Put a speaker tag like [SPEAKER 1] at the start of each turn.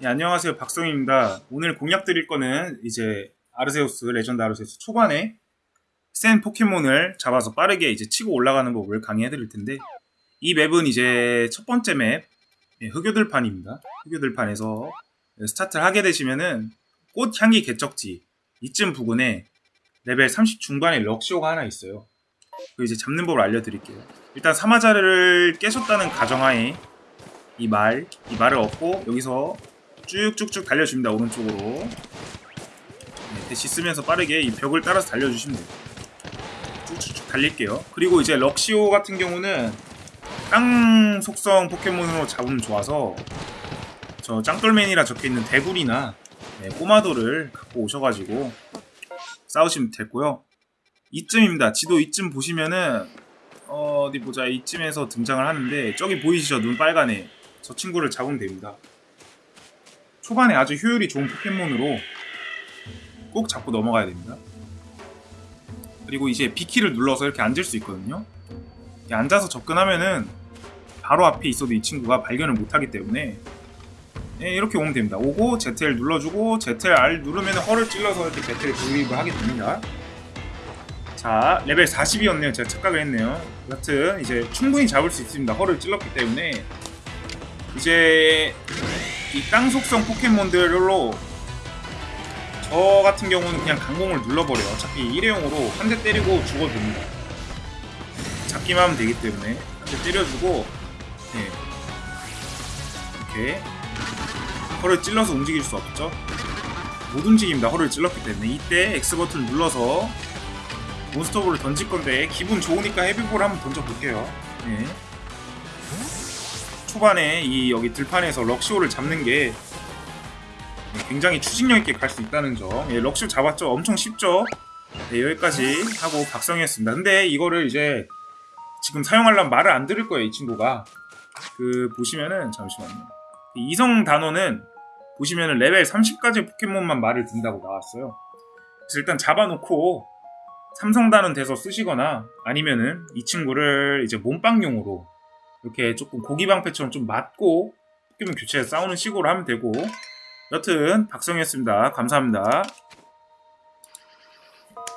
[SPEAKER 1] 네, 안녕하세요. 박성입니다. 오늘 공략 드릴 거는 이제 아르세우스 레전드 아르세우스 초반에 센 포켓몬을 잡아서 빠르게 이제 치고 올라가는 법을 강의해 드릴 텐데 이 맵은 이제 첫 번째 맵 네, 흑요들판입니다. 흑요들판에서 스타트를 하게 되시면은 꽃향기 개척지 이쯤 부근에 레벨 30 중반에 럭시오가 하나 있어요. 그 이제 잡는 법을 알려드릴게요. 일단 사마자를 깨셨다는 가정하에 이 말, 이 말을 얻고 여기서 쭉쭉쭉 달려줍니다 오른쪽으로. 네, 대시 쓰면서 빠르게 이 벽을 따라서 달려주시면 돼요. 쭉쭉쭉 달릴게요. 그리고 이제 럭시오 같은 경우는 땅 속성 포켓몬으로 잡으면 좋아서 저 짱돌맨이라 적혀있는 대굴이나 네, 꼬마도를 갖고 오셔가지고 싸우시면 되고요. 이쯤입니다. 지도 이쯤 보시면은 어, 어디 보자. 이쯤에서 등장을 하는데 저기 보이시죠? 눈 빨간애 저 친구를 잡으면 됩니다 초반에 아주 효율이 좋은 포켓몬으로 꼭 잡고 넘어가야 됩니다. 그리고 이제 B키를 눌러서 이렇게 앉을 수 있거든요. 앉아서 접근하면은 바로 앞에 있어도 이 친구가 발견을 못하기 때문에 네, 이렇게 오면 됩니다. 오고 ZL 눌러주고 ZR 누르면 허를 찔러서 이렇게 ZL 돌입을 하게 됩니다. 자 레벨 40이었네요. 제가 착각을 했네요. 여튼 이제 충분히 잡을 수 있습니다. 허를 찔렀기 때문에 이제 이 땅 속성 포켓몬들로 저 같은 경우는 그냥 강공을 눌러버려요. 어차피 일회용으로 한 대 때리고 죽어도 됩니다. 잡기만 하면 되기 때문에 한 대 때려주고 네. 이렇게 허를 찔러서 움직일 수 없죠. 못 움직입니다. 허를 찔렀기 때문에 이때 X버튼 눌러서 몬스터볼을 던질 건데 기분 좋으니까 헤비볼 한번 던져볼게요. 네. 초반에 이 여기 들판에서 럭시오를 잡는 게 굉장히 추진력 있게 갈 수 있다는 점. 예, 럭시오 잡았죠? 엄청 쉽죠? 네, 여기까지 하고 각성했습니다. 근데 이거를 이제 지금 사용하려면 말을 안 들을 거예요, 이 친구가. 그 보시면은 잠시만요. 이성 단어는 보시면은 레벨 30까지 포켓몬만 말을 듣는다고 나왔어요. 그래서 일단 잡아놓고 삼성 단원 돼서 쓰시거나 아니면은 이 친구를 이제 몸빵용으로 이렇게 조금 고기방패처럼 좀 맞고 포켓몬 교체해서 싸우는 식으로 하면 되고 여튼 박성이었습니다. 감사합니다.